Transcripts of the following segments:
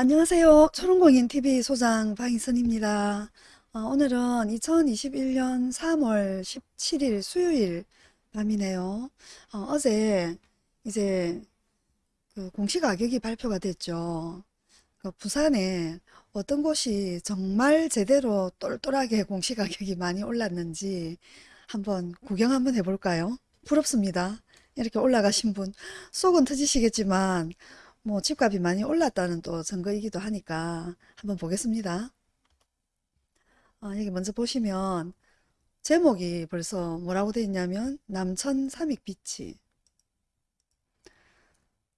안녕하세요. 초롱공인TV 소장 방희선입니다. 어, 오늘은 2021년 3월 17일 수요일 밤이네요. 어, 제 이제 그 공시 가격이 발표가 됐죠. 그 부산에 어떤 곳이 정말 제대로 똘똘하게 공시 가격이 많이 올랐는지 한번 구경 한번 해볼까요? 부럽습니다. 이렇게 올라가신 분 속은 터지시겠지만 뭐 집값이 많이 올랐다는 또 증거이기도 하니까 한번 보겠습니다. 아, 여기 먼저 보시면 제목이 벌써 뭐라고 되어 있냐면 남천 삼익비치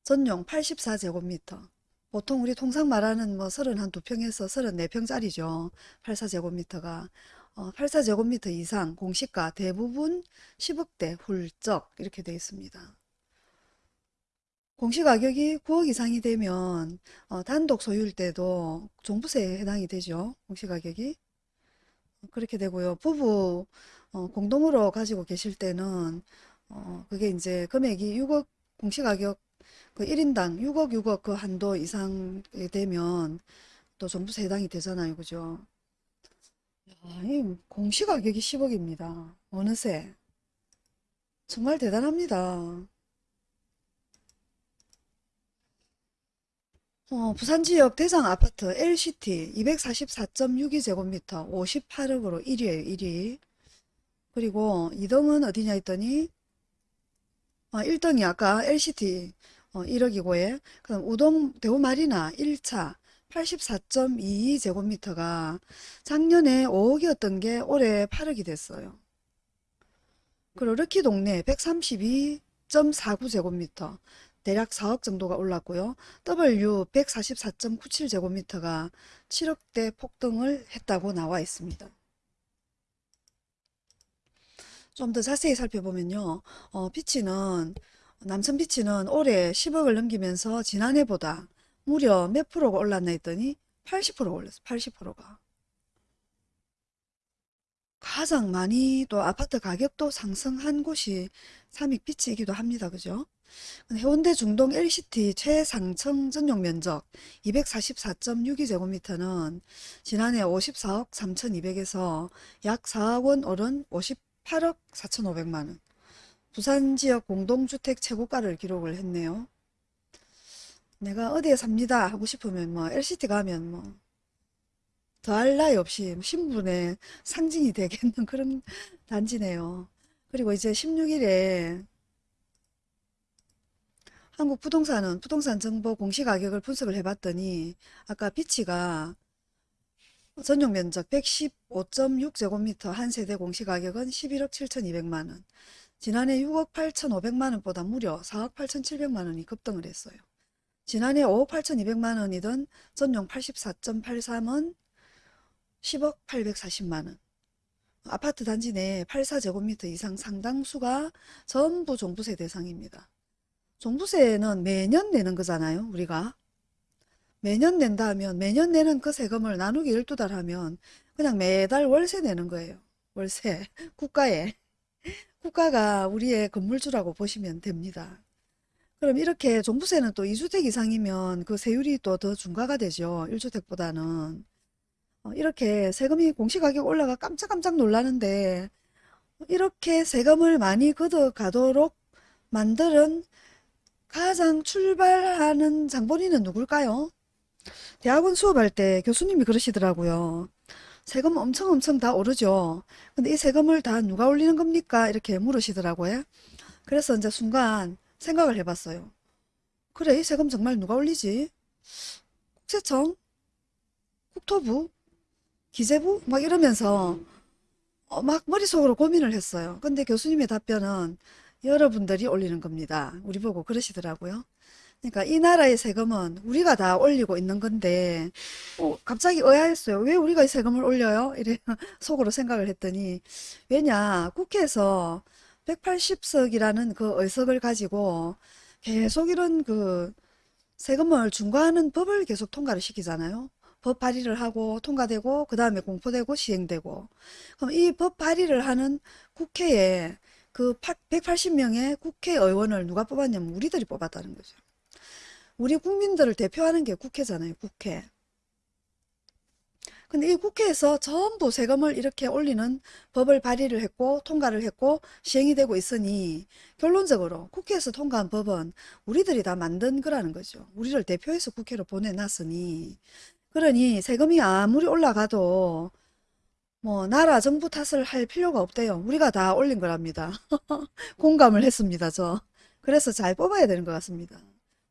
전용 84제곱미터 보통 우리 통상 말하는 뭐 31평에서 34평짜리죠. 84제곱미터가 어, 84제곱미터 이상 공시가 대부분 10억대 훌쩍 이렇게 되어 있습니다. 공시가격이 9억 이상이 되면 어, 단독 소유일 때도 종부세에 해당이 되죠. 공시가격이. 그렇게 되고요. 부부 어, 공동으로 가지고 계실 때는 어, 그게 이제 금액이 6억 공시가격 그 1인당 6억 6억 그 한도 이상이 되면 또 종부세 해당이 되잖아요. 그죠? 공시가격이 10억입니다. 어느새. 정말 대단합니다. 어, 부산 지역 대상 아파트 LCT 244.62제곱미터 58억으로 1위에요, 1위. 그리고 2등은 어디냐 했더니, 어, 1등이 아까 LCT 어, 1억이고, 예. 그럼 우동 대우마리나 1차 84.22제곱미터가 작년에 5억이었던 게 올해 8억이 됐어요. 그리고 럭키 동래 132.49제곱미터 대략 4억 정도가 올랐고요. W 144.97제곱미터가 7억대 폭등을 했다고 나와 있습니다. 좀 더 자세히 살펴보면요. 어, 비치는 남천 비치는 올해 10억을 넘기면서 지난해보다 무려 몇 프로가 올랐나 했더니 80%가 올랐어요. 80%가. 가장 많이 또 아파트 가격도 상승한 곳이 삼익피치이기도 합니다. 그죠? 해운대 중동 LCT 최상층 전용 면적 244.62제곱미터는 지난해 54억 3,200에서 약 4억 원 오른 58억 4,500만 원. 부산 지역 공동주택 최고가를 기록을 했네요. 내가 어디에 삽니다 하고 싶으면 뭐 LCT 가면 뭐 더할 나위 없이 신분의 상징이 되겠는 그런 단지네요. 그리고 이제 16일에 한국 부동산은 부동산 정보 공시 가격을 분석을 해봤더니 아까 비치가 전용 면적 115.6제곱미터 한 세대 공시 가격은 11억 7,200만원 지난해 6억 8,500만원보다 무려 4억 8,700만원이 급등을 했어요. 지난해 5억 8,200만원이던 전용 84.83은 10억 840만원 아파트 단지 내 84제곱미터 이상 상당수가 전부 종부세 대상입니다. 종부세는 매년 내는 거잖아요. 우리가. 매년 낸다 하면 매년 내는 그 세금을 나누기 12달 하면 그냥 매달 월세 내는 거예요. 월세. 국가에. 국가가 우리의 건물주라고 보시면 됩니다. 그럼 이렇게 종부세는 또 2주택 이상이면 그 세율이 또 더 중과가 되죠. 1주택보다는. 어, 이렇게 세금이 공시가격 올라가 깜짝깜짝 놀라는데 이렇게 세금을 많이 걷어가도록 만드는 가장 출발하는 장본인은 누굴까요? 대학원 수업할 때 교수님이 그러시더라고요. 세금 엄청 엄청 다 오르죠. 근데 이 세금을 다 누가 올리는 겁니까? 이렇게 물으시더라고요. 그래서 이제 순간 생각을 해봤어요. 그래, 이 세금 정말 누가 올리지? 국세청? 국토부? 기재부? 막 이러면서 어, 막 머릿속으로 고민을 했어요. 근데 교수님의 답변은 여러분들이 올리는 겁니다. 우리 보고 그러시더라고요. 그러니까 이 나라의 세금은 우리가 다 올리고 있는 건데 어, 갑자기 의아했어요. 왜 우리가 이 세금을 올려요? 이래 속으로 생각을 했더니 왜냐 국회에서 180석이라는 그 의석을 가지고 계속 이런 그 세금을 중과하는 법을 계속 통과를 시키잖아요. 법 발의를 하고 통과되고 그 다음에 공포되고 시행되고 그럼 이 법 발의를 하는 국회에 그 180명의 국회의원을 누가 뽑았냐면 우리들이 뽑았다는 거죠. 우리 국민들을 대표하는 게 국회잖아요. 국회. 근데 이 국회에서 전부 세금을 이렇게 올리는 법을 발의를 했고 통과를 했고 시행이 되고 있으니 결론적으로 국회에서 통과한 법은 우리들이 다 만든 거라는 거죠. 우리를 대표해서 국회로 보내놨으니 그러니 세금이 아무리 올라가도 뭐 나라 정부 탓을 할 필요가 없대요. 우리가 다 올린 거랍니다. 공감을 했습니다. 저. 그래서 잘 뽑아야 되는 것 같습니다.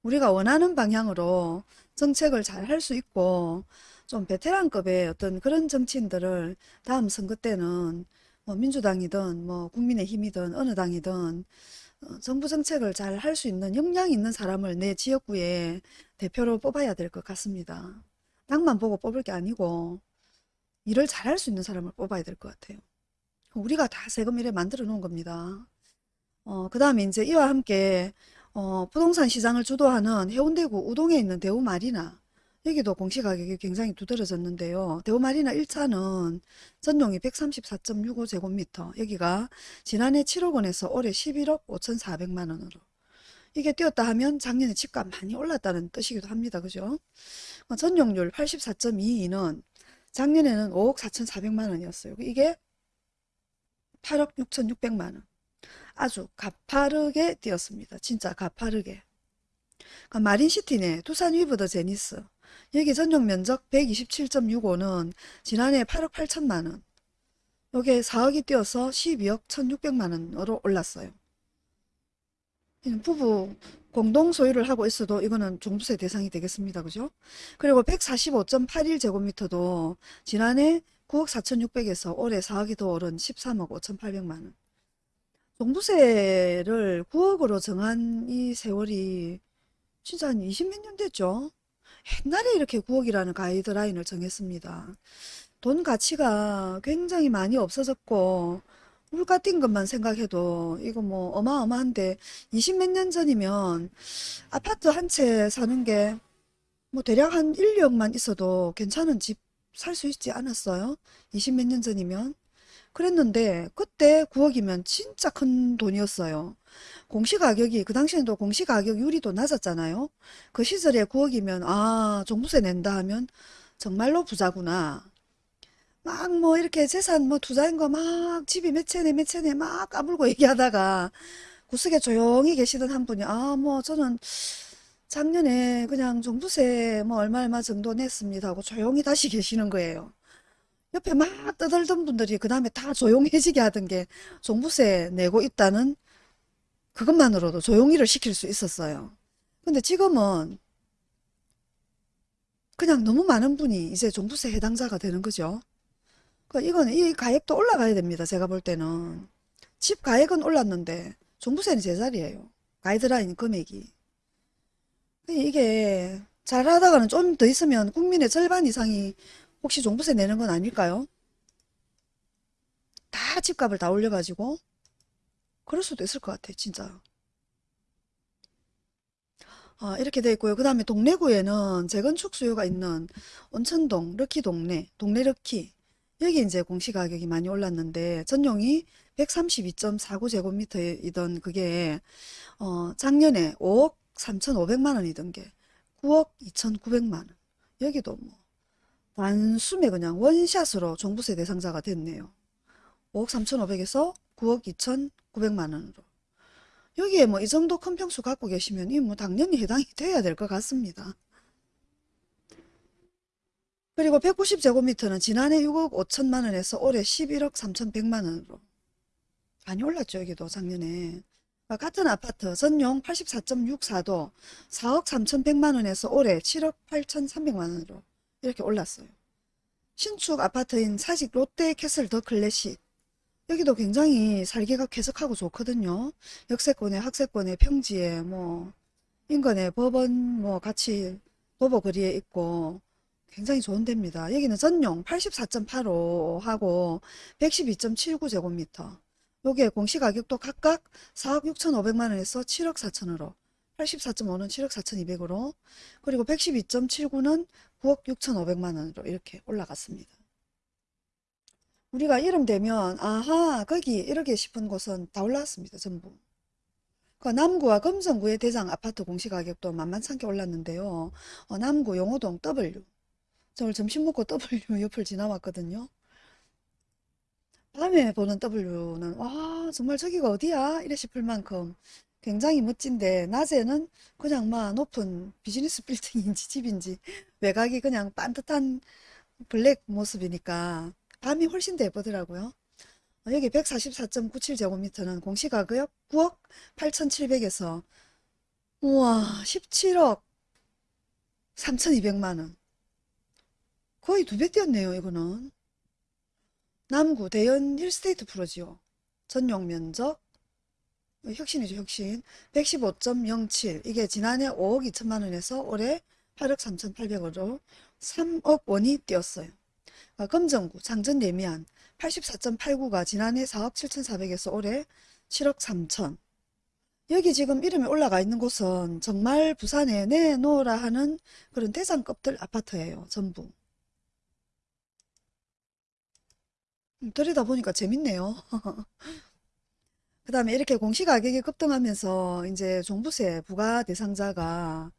우리가 원하는 방향으로 정책을 잘 할 수 있고 좀 베테랑급의 어떤 그런 정치인들을 다음 선거 때는 뭐 민주당이든 뭐 국민의힘이든 어느 당이든 어, 정부 정책을 잘 할 수 있는 역량 있는 사람을 내 지역구에 대표로 뽑아야 될 것 같습니다. 당만 보고 뽑을 게 아니고 일을 잘할 수 있는 사람을 뽑아야 될 것 같아요. 우리가 다 세금 이래 만들어 놓은 겁니다. 어, 그 다음에 이제 이와 함께 어, 부동산 시장을 주도하는 해운대구 우동에 있는 대우마리나 여기도 공시가격이 굉장히 두드러졌는데요. 대우마리나 1차는 전용이 134.65제곱미터 여기가 지난해 7억 원에서 올해 11억 5,400만 원으로 이게 뛰었다 하면 작년에 집값 많이 올랐다는 뜻이기도 합니다. 그죠? 어, 전용률 84.22는 작년에는 5억 4,400만 원이었어요. 이게 8억 6,600만 원. 아주 가파르게 뛰었습니다. 진짜 가파르게. 그러니까 마린시티네, 두산 위브더 제니스. 여기 전용 면적 127.65는 지난해 8억 8천만 원. 요게 4억이 뛰어서 12억 1,600만 원으로 올랐어요. 부부 공동 소유를 하고 있어도 이거는 종부세 대상이 되겠습니다. 그죠? 그리고 145.81제곱미터도 지난해 9억 4,600에서 올해 4억이 더 오른 13억 5,800만 원. 종부세를 9억으로 정한 이 세월이 진짜 한 20몇 년 됐죠? 옛날에 이렇게 9억이라는 가이드라인을 정했습니다. 돈 가치가 굉장히 많이 없어졌고 물가 뛴 것만 생각해도 이거 뭐 어마어마한데 20 몇 년 전이면 아파트 한 채 사는 게 뭐 대략 한 1, 2억만 있어도 괜찮은 집 살 수 있지 않았어요? 20 몇 년 전이면 그랬는데 그때 9억이면 진짜 큰 돈이었어요. 공시가격이 그 당시에도 공시가격률이 낮았잖아요. 그 시절에 9억이면 아 종부세 낸다 하면 정말로 부자구나. 막 뭐 이렇게 재산 뭐 투자인 거 막 집이 몇 채네 몇 채네 막 까불고 얘기하다가 구석에 조용히 계시던 한 분이 아 뭐 저는 작년에 그냥 종부세 뭐 얼마 얼마 정도 냈습니다 하고 조용히 다시 계시는 거예요. 옆에 막 떠들던 분들이 그 다음에 다 조용해지게 하던 게 종부세 내고 있다는 그것만으로도 조용히를 시킬 수 있었어요. 근데 지금은 그냥 너무 많은 분이 이제 종부세 해당자가 되는 거죠. 그 이거는 이 가액도 올라가야 됩니다. 제가 볼 때는 집 가액은 올랐는데 종부세는 제자리예요. 가이드라인 금액이. 이게 잘하다가는 좀 더 있으면 국민의 절반 이상이 혹시 종부세 내는 건 아닐까요? 다 집값을 다 올려가지고 그럴 수도 있을 것 같아 진짜 아, 이렇게 돼 있고요 그 다음에 동래구에는 재건축 수요가 있는 온천동 럭키 동네 동네 럭키 여기 이제 공시가격이 많이 올랐는데 전용이 132.49제곱미터이던 그게 어, 작년에 5억 3,500만 원이던 게 9억 2,900만 원 여기도 뭐 단숨에 그냥 원샷으로 종부세 대상자가 됐네요. 5억 3,500에서 9억 2,900만 원으로. 여기에 뭐 이 정도 큰 평수 갖고 계시면 이 뭐 당연히 해당이 돼야 될 것 같습니다. 그리고 190제곱미터는 지난해 6억 5천만 원에서 올해 11억 3,100만 원으로 많이 올랐죠. 여기도 작년에. 같은 아파트 전용 84.64도 4억 3,100만 원에서 올해 7억 8,300만 원으로 이렇게 올랐어요. 신축 아파트인 사직 롯데 캐슬 더 클래식 여기도 굉장히 살기가 쾌적하고 좋거든요. 역세권에 학세권에 평지에 뭐 인근에 법원 뭐 같이 도보거리에 있고 굉장히 좋은 데입니다. 여기는 전용 84.85 하고 112.79 제곱미터 요게 공시가격도 각각 4억 6천5백만 원에서 7억 4천으로 84.5는 7억 4천2백으로 그리고 112.79는 9억 6천5백만 원으로 이렇게 올라갔습니다. 우리가 이름 되면 아하 거기 이렇게 싶은 곳은 다 올라왔습니다. 전부. 그 남구와 금성구의 대장 아파트 공시가격도 만만찮게 올랐는데요. 어, 남구 용호동 W. 저 점심 먹고 W 옆을 지나왔거든요. 밤에 보는 W는 와 정말 저기가 어디야? 이래 싶을 만큼 굉장히 멋진데 낮에는 그냥 막 높은 비즈니스 빌딩인지 집인지 외곽이 그냥 반듯한 블랙 모습이니까 밤이 훨씬 더 예쁘더라고요. 어, 여기 144.97제곱미터는 공시가격 9억 8,700에서 우와 17억 3,200만 원. 거의 두 배 뛰었네요, 이거는. 남구 대연 힐스테이트 프로지오. 전용 면적 어, 혁신이죠, 혁신. 115.07. 이게 지난해 5억 2천만 원에서 올해 8억 3,800원으로 3억 원이 뛰었어요. 아, 금정구 장전 예미안 84.89가 지난해 4억 7,400에서 올해 7억 3천. 여기 지금 이름이 올라가 있는 곳은 정말 부산에 내놓으라 하는 그런 대장급들 아파트예요. 전부. 음, 들여다 보니까 재밌네요. 그 다음에 이렇게 공시가격이 급등하면서 이제 종부세 부과 대상자가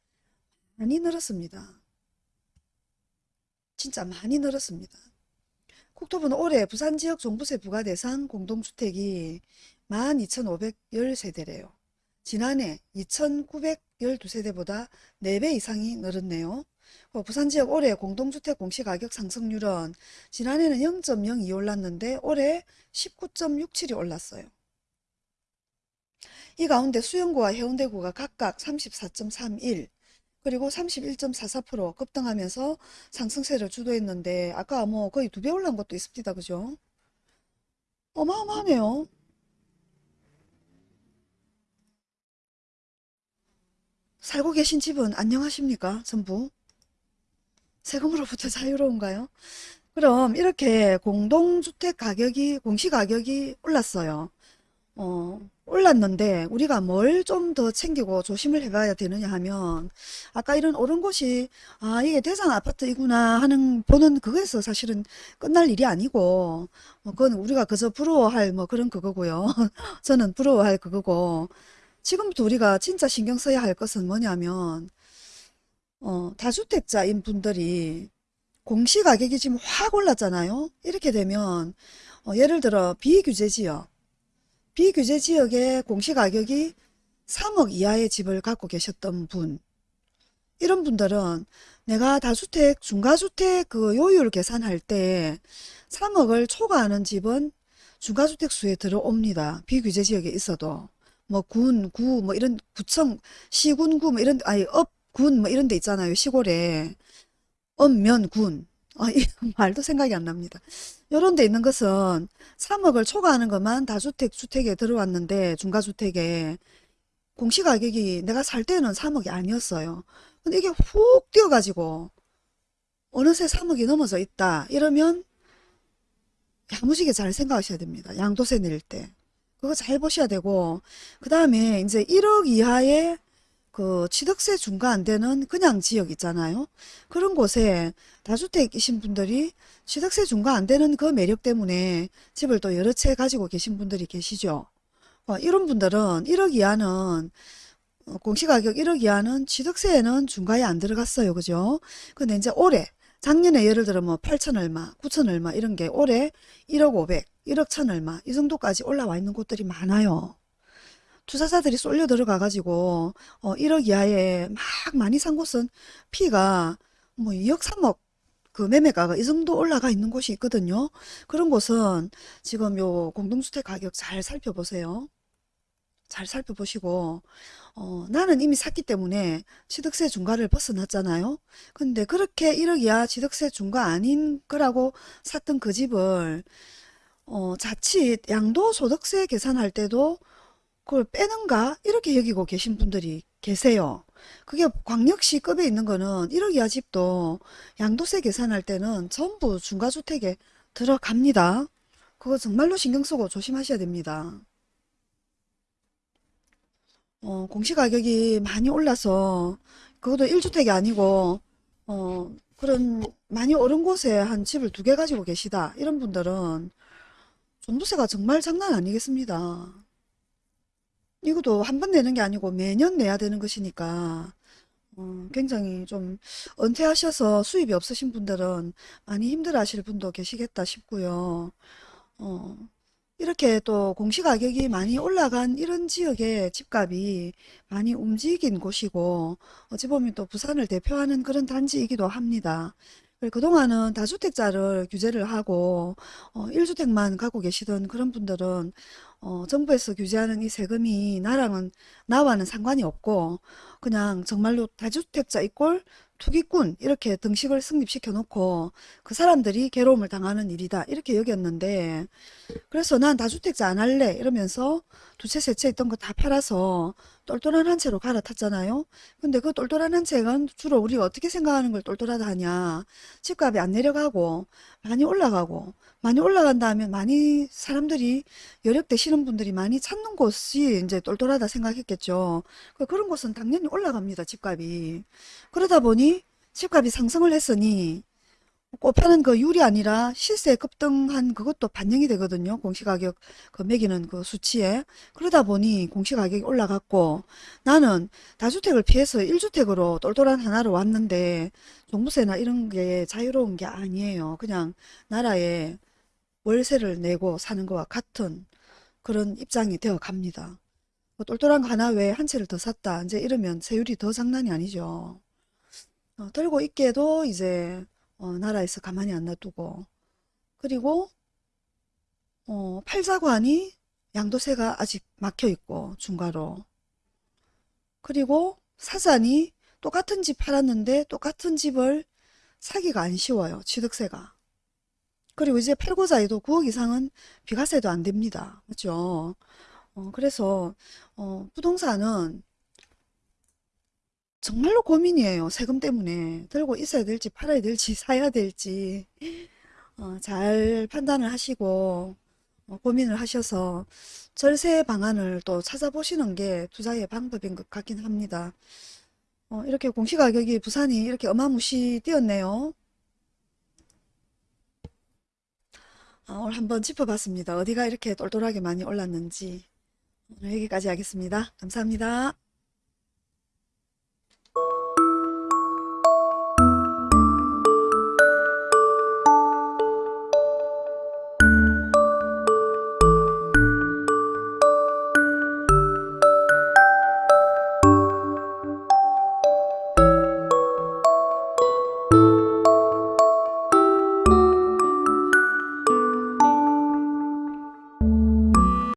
많이 늘었습니다. 진짜 많이 늘었습니다. 국토부는 올해 부산 지역 종부세 부과 대상 공동주택이 12,510세대래요. 지난해 2,912세대보다 4배 이상이 늘었네요. 어, 부산 지역 올해 공동주택 공시가격 상승률은 지난해는 0.02 올랐는데 올해 19.67이 올랐어요. 이 가운데 수영구와 해운대구가 각각 34.31 그리고 31.44% 급등하면서 상승세를 주도했는데 아까 뭐 거의 두 배 올란 것도 있습니다. 그죠? 어마어마하네요. 살고 계신 집은 안녕하십니까? 전부 세금으로부터 자유로운가요? 그럼 이렇게 공동주택 가격이 공시가격이 올랐어요. 어, 올랐는데 우리가 뭘 좀 더 챙기고 조심을 해봐야 되느냐 하면 아까 이런 오른 곳이 아 이게 대상 아파트이구나 하는 보는 그거에서 사실은 끝날 일이 아니고 뭐 그건 우리가 그저 부러워할 뭐 그런 그거고요. 저는 부러워할 그거고 지금부터 우리가 진짜 신경 써야 할 것은 뭐냐면 어, 다주택자인 분들이 공시가격이 지금 확 올랐잖아요. 이렇게 되면 어, 예를 들어 비규제 지역 비규제 지역의 공시가격이 3억 이하의 집을 갖고 계셨던 분 이런 분들은 내가 다주택 중과주택 그 요율 계산할 때 3억을 초과하는 집은 중과주택 수에 들어옵니다. 비규제 지역에 있어도 뭐 군, 구, 뭐 이런 구청, 시군구 뭐 이런 아니 업, 군 뭐 이런 데 있잖아요. 시골에 읍면, 군 아, 이 말도 생각이 안 납니다. 요런 데 있는 것은 3억을 초과하는 것만 다주택 주택에 들어왔는데 중가주택에 공시가격이 내가 살 때는 3억이 아니었어요. 근데 이게 훅 뛰어가지고 어느새 3억이 넘어져 있다. 이러면 야무지게 잘 생각하셔야 됩니다. 양도세 낼 때. 그거 잘 보셔야 되고 그 다음에 이제 1억 이하의 그 취득세 중과 안 되는 그냥 지역 있잖아요. 그런 곳에 다주택이신 분들이 취득세 중과 안 되는 그 매력 때문에 집을 또 여러 채 가지고 계신 분들이 계시죠. 어, 이런 분들은 1억 이하는 어, 공시가격 1억 이하는 취득세에는 중과에 안 들어갔어요. 그죠? 근데 이제 올해 작년에 예를 들어 뭐 8천 얼마, 9천 얼마 이런 게 올해 1억 500, 1억 천 얼마 이 정도까지 올라와 있는 곳들이 많아요. 투자자들이 쏠려 들어가 가지고 어 1억 이하에 막 많이 산 곳은 피가 뭐 2억 3억 그 매매가가 이 정도 올라가 있는 곳이 있거든요. 그런 곳은 지금 요 공동주택 가격 잘 살펴보세요. 잘 살펴보시고 어, 나는 이미 샀기 때문에 취득세 중과를 벗어났잖아요. 근데 그렇게 1억 이하 취득세 중과 아닌 거라고 샀던 그 집을 어, 자칫 양도소득세 계산할 때도 그걸 빼는가? 이렇게 여기고 계신 분들이 계세요. 그게 광역시 급에 있는 거는 1억 이하 집도 양도세 계산할 때는 전부 중과주택에 들어갑니다. 그거 정말로 신경 쓰고 조심하셔야 됩니다. 어, 공시가격이 많이 올라서 그것도 1주택이 아니고 어, 그런 많이 오른 곳에 한 집을 두 개 가지고 계시다. 이런 분들은 종부세가 정말 장난 아니겠습니다. 이것도 한 번 내는 게 아니고 매년 내야 되는 것이니까 어, 굉장히 좀 은퇴하셔서 수입이 없으신 분들은 많이 힘들어 하실 분도 계시겠다 싶고요. 어, 이렇게 또 공시가격이 많이 올라간 이런 지역의 집값이 많이 움직인 곳이고 어찌 보면 또 부산을 대표하는 그런 단지이기도 합니다. 그리고 그동안은 다주택자를 규제를 하고 어, 1주택만 갖고 계시던 그런 분들은 어, 정부에서 규제하는 이 세금이 나랑은 나와는 상관이 없고 그냥 정말로 다주택자 이꼴 투기꾼 이렇게 등식을 성립시켜 놓고 그 사람들이 괴로움을 당하는 일이다 이렇게 여겼는데 그래서 난 다주택자 안 할래 이러면서 두 채 세 채 있던 거 다 팔아서 똘똘한 한 채로 갈아탔잖아요. 근데 그 똘똘한 한 채는 주로 우리가 어떻게 생각하는 걸 똘똘하다 하냐. 집값이 안 내려가고 많이 올라가고 많이 올라간다 하면 많이 사람들이 여력 되시는 분들이 많이 찾는 곳이 이제 똘똘하다 생각했겠죠. 그 그런 곳은 당연히 올라갑니다. 집값이. 그러다 보니 집값이 상승을 했으니 곱하는 그 율이 아니라 실세 급등한 그것도 반영이 되거든요. 공시가격 그 매기는 그 수치에. 그러다 보니 공시가격이 올라갔고 나는 다주택을 피해서 1주택으로 똘똘한 하나로 왔는데 종부세나 이런 게 자유로운 게 아니에요. 그냥 나라에 월세를 내고 사는 거와 같은 그런 입장이 되어 갑니다. 뭐 똘똘한 거 하나 왜한 채를 더 샀다. 이제 이러면 세율이 더 장난이 아니죠. 어, 들고 있게도 이제 어, 나라에서 가만히 안 놔두고. 그리고 어, 하니 양도세가 아직 막혀 있고 중과로. 그리고 사자니 똑같은 집 팔았는데 똑같은 집을 사기가 안 쉬워요 취득세가. 그리고 이제 팔고자 해도 9억 이상은 비과세도 안 됩니다. 그렇죠? 어, 그래서 어, 부동산은 정말로 고민이에요 세금 때문에 들고 있어야 될지 팔아야 될지 사야 될지 어, 잘 판단을 하시고 어, 고민을 하셔서 절세 방안을 또 찾아보시는 게 투자의 방법인 것 같긴 합니다. 어, 이렇게 공시가격이 부산이 이렇게 어마무시 뛰었네요. 아, 오늘 한번 짚어봤습니다. 어디가 이렇게 똘똘하게 많이 올랐는지. 오늘 여기까지 하겠습니다. 감사합니다.